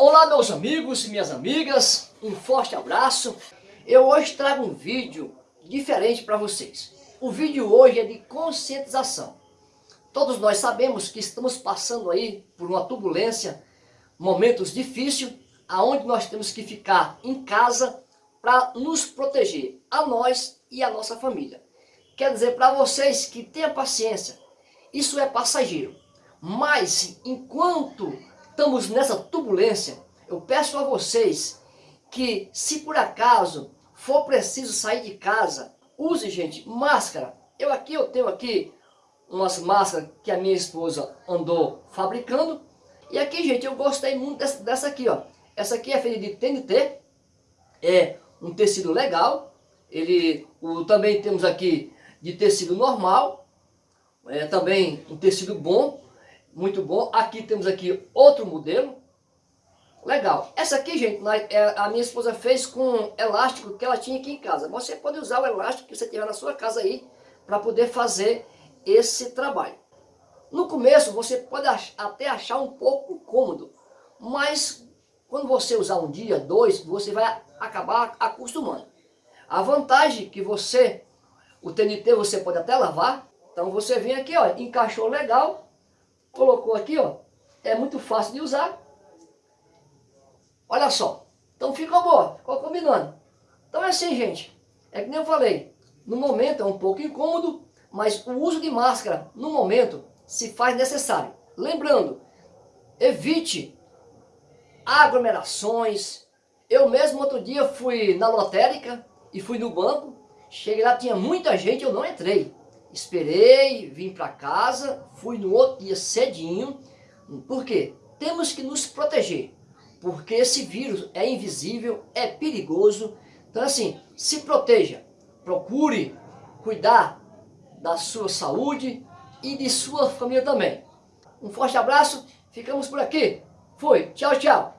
Olá meus amigos e minhas amigas, um forte abraço. Eu hoje trago um vídeo diferente para vocês. O vídeo hoje é de conscientização. Todos nós sabemos que estamos passando aí por uma turbulência, momentos difíceis, aonde nós temos que ficar em casa para nos proteger, a nós e a nossa família. Quer dizer para vocês que tenha paciência, isso é passageiro. Mas enquanto estamos nessa turbulência, eu peço a vocês que se por acaso for preciso sair de casa, use, gente, máscara. Eu aqui, eu tenho aqui umas máscaras que a minha esposa andou fabricando. E aqui, gente, eu gostei muito dessa, dessa aqui, ó. Essa aqui é feita de TNT, é um tecido legal. Ele, o, também temos aqui de tecido normal, é também um tecido bom muito bom. Aqui temos aqui outro modelo. Legal. Essa aqui, gente, é, a minha esposa fez com elástico que ela tinha aqui em casa. Você pode usar o elástico que você tiver na sua casa aí para poder fazer esse trabalho. No começo você pode até achar um pouco incômodo, mas quando você usar um dia, dois, você vai acabar acostumando. A vantagem que você, o TNT você pode até lavar, então você vem aqui, ó, encaixou legal, colocou aqui, ó, é muito fácil de usar. Olha só, então ficou boa, ficou combinando. Então é assim, gente, é que nem eu falei, no momento é um pouco incômodo, mas o uso de máscara, no momento, se faz necessário. Lembrando, evite aglomerações. Eu mesmo outro dia fui na lotérica e fui no banco, cheguei lá, tinha muita gente, eu não entrei. Esperei, vim para casa, fui no outro dia cedinho. Por quê? Temos que nos proteger, porque esse vírus é invisível, é perigoso. Então assim, se proteja, procure cuidar da sua saúde e de sua família também. Um forte abraço, ficamos por aqui. Fui, tchau, tchau.